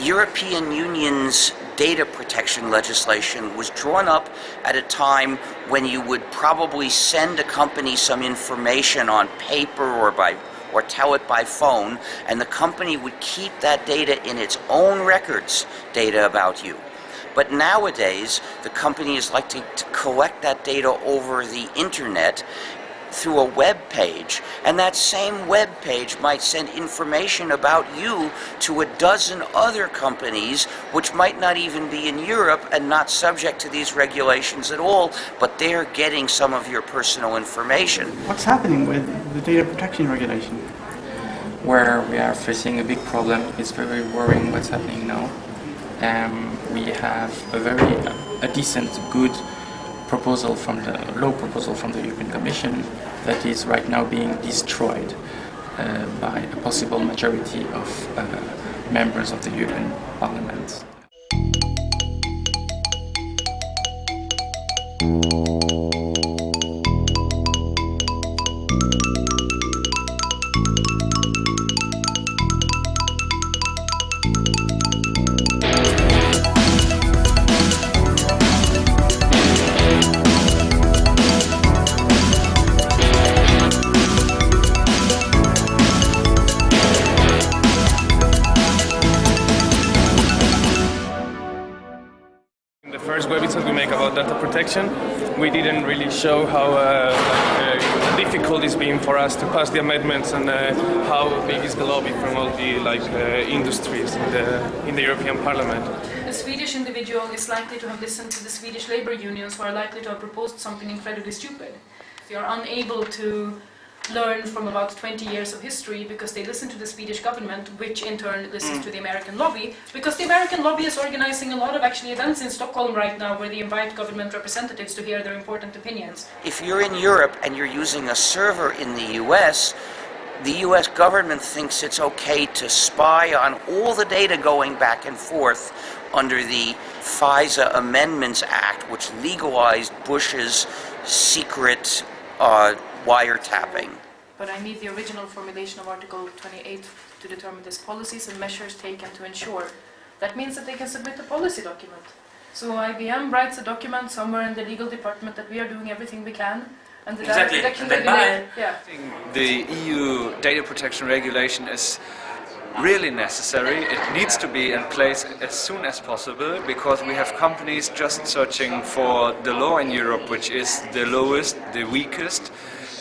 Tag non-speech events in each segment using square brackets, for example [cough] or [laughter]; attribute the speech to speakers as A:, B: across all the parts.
A: European Union's data protection legislation was drawn up at a time when you would probably send a company some information on paper or by or tell it by phone and the company would keep that data in its own records data about you. But nowadays, the company is likely to collect that data over the internet through a web page, and that same web page might send information about you to a dozen other companies which might not even be in Europe and not subject to these regulations at all, but they're getting some of your personal information.
B: What's happening with the data protection regulation?
C: Where we are facing a big problem, it's very worrying what's happening now. Um, we have a very a decent, good proposal from the law proposal from the European Commission that is right now being destroyed uh, by a possible majority of uh, members of the European Parliament.
D: We didn't really show how uh, uh, difficult it's been for us to pass the amendments and uh, how big is the lobby from all the like uh, industries in the in the European Parliament.
E: A Swedish individual is likely to have listened to the Swedish labor unions who are likely to have proposed something incredibly stupid. They are unable to learn from about 20 years of history because they listen to the Swedish government, which in turn listens to the American lobby, because the American lobby is organizing a lot of actually events in Stockholm right now where they invite government representatives to hear their important opinions.
A: If you're in Europe and you're using a server in the US, the US government thinks it's okay to spy on all the data going back and forth under the FISA Amendments Act, which legalized Bush's secret uh, wiretapping.
E: But I need the original formulation of Article 28 to determine these policies and measures taken to ensure. That means that they can submit a policy document. So IBM writes a document somewhere in the legal department that we are doing everything we can, and the
F: Exactly,
E: data protection
F: and then
E: regulator, yeah.
F: The EU data protection regulation is really necessary. It needs to be in place as soon as possible because we have companies just searching for the law in Europe which is the lowest, the weakest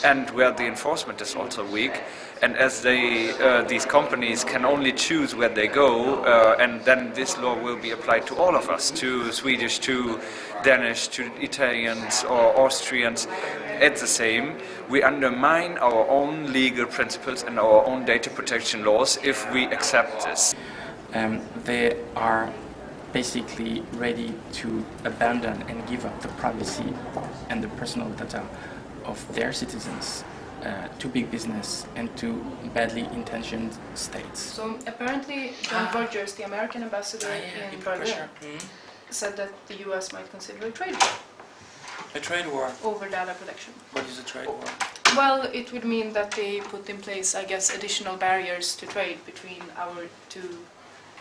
F: and where the enforcement is also weak. And as they, uh, these companies can only choose where they go, uh, and then this law will be applied to all of us, to Swedish, to Danish, to Italians or Austrians. It's the same. We undermine our own legal principles and our own data protection laws if we accept this.
C: Um, they are basically ready to abandon and give up the privacy and the personal data of their citizens uh, to big business and to badly intentioned states.
E: So apparently John ah. Rogers, the American ambassador ah, in Berlin, mm-hmm. said that the US might consider a trade war
G: A trade war.
E: over data protection.
G: What is a trade war?
E: Well, it would mean that they put in place, I guess, additional barriers to trade between our two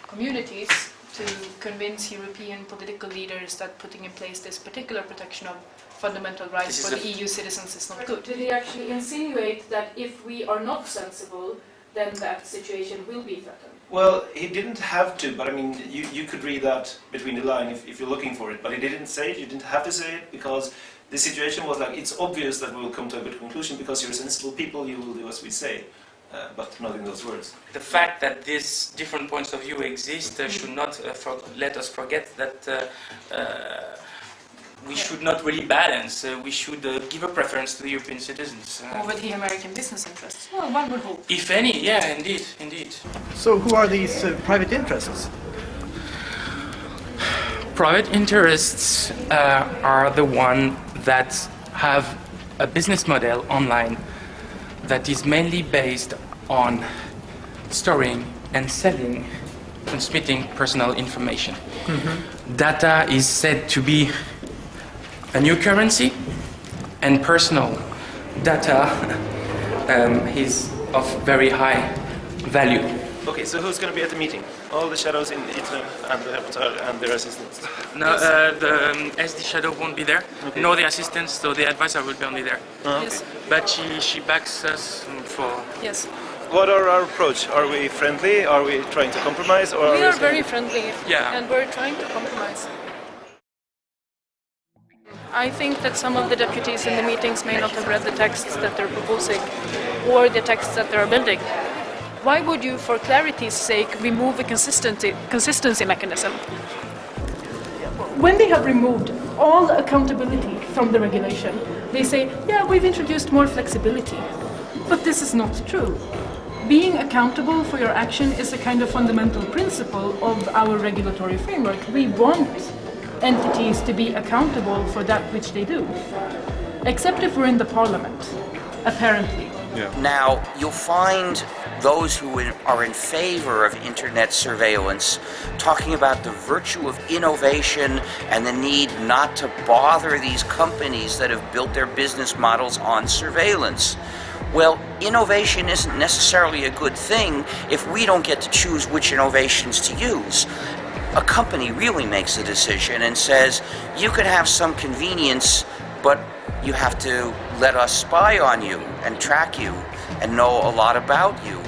E: communities to convince European political leaders that putting in place this particular protection of fundamental rights for the EU citizens is not good. Did he actually insinuate that if we are not sensible, then that situation will be threatened?
H: Well, he didn't have to, but I mean, you, you could read that between the line if, if you're looking for it. But he didn't say it, you didn't have to say it, because the situation was like, it's obvious that we will come to a good conclusion because you're sensible people, you will do as we say. Uh, but not in those words.
G: The fact that these different points of view exist uh, should not uh, for- let us forget that uh, uh, we should not really balance. Uh, we should uh, give a preference to the European citizens. Uh,
E: Over the American business interests? Well, one would hope.
G: if any, yeah, indeed, indeed.
B: So who are these uh, private interests?
C: Private interests uh, are the one that have a business model online that is mainly based on storing and selling, transmitting personal information. Data is said to be a new currency, and personal data [laughs] um, is of very high value.
H: Okay, so who's going to be at the meeting? All the shadows in ITRE and the rapporteur and their assistants.
G: No, uh, the um, SD shadow won't be there, nor the assistants, so the advisor will be only there.
E: Yes.
G: But she, she backs us for
E: Yes.
H: What are our approach? Are we friendly? Are we trying to compromise? Or
E: We
H: are
E: are
H: we
E: very friendly
G: Yeah.
E: and we're trying to compromise. I think that some of the deputies in the meetings may not have read the texts that they're proposing or the texts that they're building. Why would you, for clarity's sake, remove a consistency, consistency mechanism? When they have removed all accountability from the regulation, they say, yeah, we've introduced more flexibility. But this is not true. Being accountable for your action is a kind of fundamental principle of our regulatory framework. We want entities to be accountable for that which they do. Except if we're in the parliament, apparently.
A: Now, you'll find those who are in favor of internet surveillance talking about the virtue of innovation and the need not to bother these companies that have built their business models on surveillance. Well, innovation isn't necessarily a good thing if we don't get to choose which innovations to use. A company really makes a decision and says, you can have some convenience, but you have to let us spy on you and track you and know a lot about you.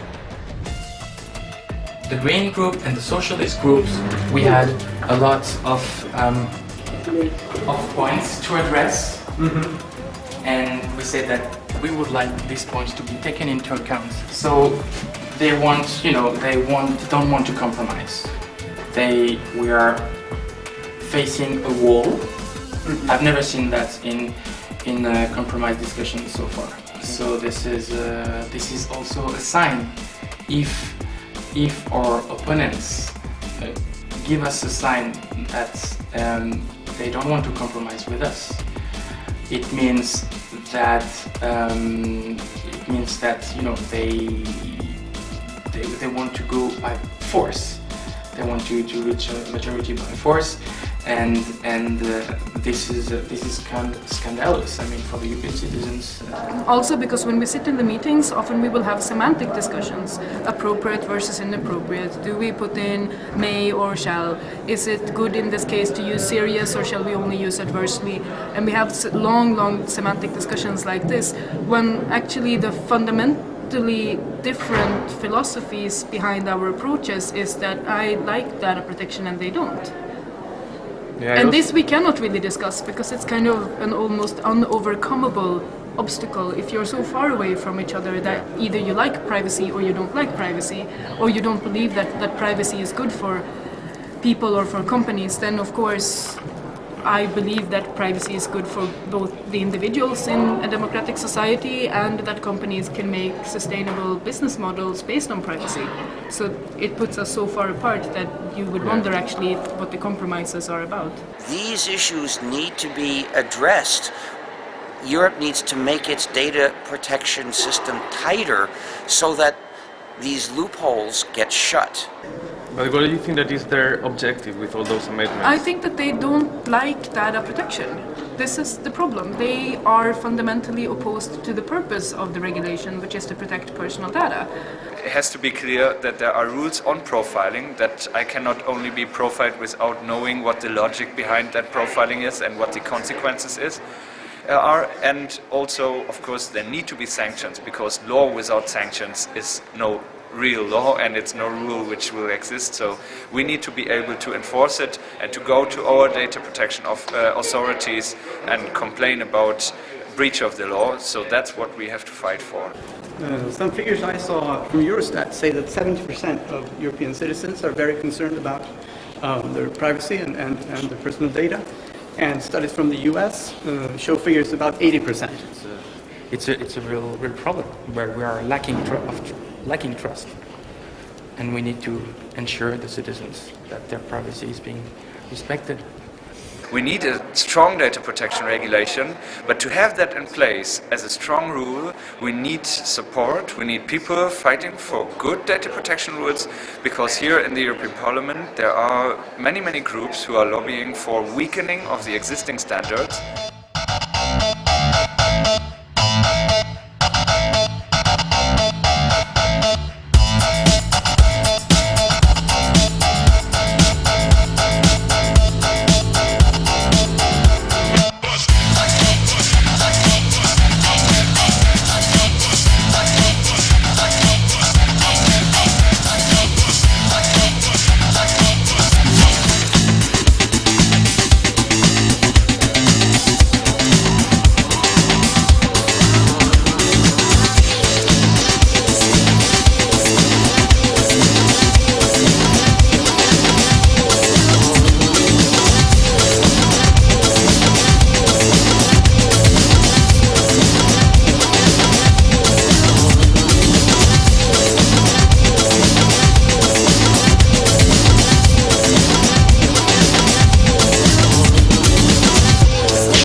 C: the Green Group and the Socialist groups, we had a lot of um, of points to address, and we said that we would like these points to be taken into account. So they want, you know, they want don't want to compromise. They we are facing a wall. I've never seen that in in uh, compromise discussions so far. So this is uh, this is also a sign if if our opponents uh, give us a sign that um, they don't want to compromise with us, it means that um, it means that you know they, they they want to go by force. They want to, to reach a majority by force, and and uh, this is uh, this is scand- scandalous. I mean, for the European citizens. Uh,
E: Also, because when we sit in the meetings, often we will have semantic discussions appropriate versus inappropriate. Do we put in may or shall? Is it good in this case to use serious or shall we only use adversely? And we have long, long semantic discussions like this when actually the fundamentally different philosophies behind our approaches is that I like data protection and they don't.
D: Yeah,
E: And this we cannot really discuss because it's kind of an almost unovercomable obstacle if you're so far away from each other that either you like privacy or you don't like privacy or you don't believe that, that privacy is good for people or for companies then of course I believe that privacy is good for both the individuals in a democratic society and that companies can make sustainable business models based on privacy. So it puts us so far apart that you would wonder actually what the compromises are about.
A: These issues need to be addressed. Europe needs to make its data protection system tighter so that these loopholes get shut.
D: But what do you think that is their objective with all those amendments?
E: I think that they don't like data protection. This is the problem. They are fundamentally opposed to the purpose of the regulation, which is to protect personal data.
F: It has to be clear that there are rules on profiling, that I cannot only be profiled without knowing what the logic behind that profiling is and what the consequences is. Are and also, of course, there need to be sanctions because law without sanctions is no real law and it's no rule which will exist. So we need to be able to enforce it and to go to our data protection of, uh, authorities and complain about breach of the law. So that's what we have to fight for.
B: Uh, some figures I saw from Eurostat say that 70% of European citizens are very concerned about um, their privacy and, and, and their personal data. And studies from the US uh, show figures about 80%.
C: it's a it's a real real problem where we are lacking tr- of tr- lacking trust, and we need to ensure the citizens that their privacy is being respected.
F: We need a strong data protection regulation, but to have that in place as a strong rule, we need support, we need people fighting for good data protection rules, because here in the European Parliament there are many, many groups who are lobbying for weakening of the existing standards.